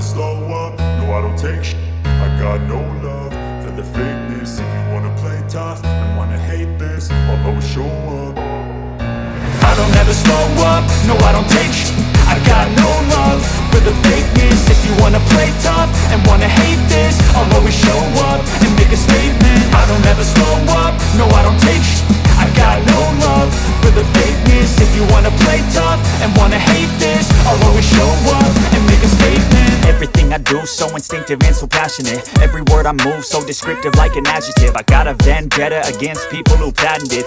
never slow up, no I don't take sh I got no love for the fakeness. If you wanna play tough and wanna hate this I'll always show up. I don't ever slow up, no I don't take sh I got no love for the fakeness. If you wanna play tough and wanna hate this I'll always show up and make a statement. I don't ever slow up, no I don't take sh I got no love for the fakeness. If you wanna play tough and wanna hate this I'll always show up Everything I do so instinctive and so passionate. Every word I move so descriptive like an adjective. I got a vendetta against people who patented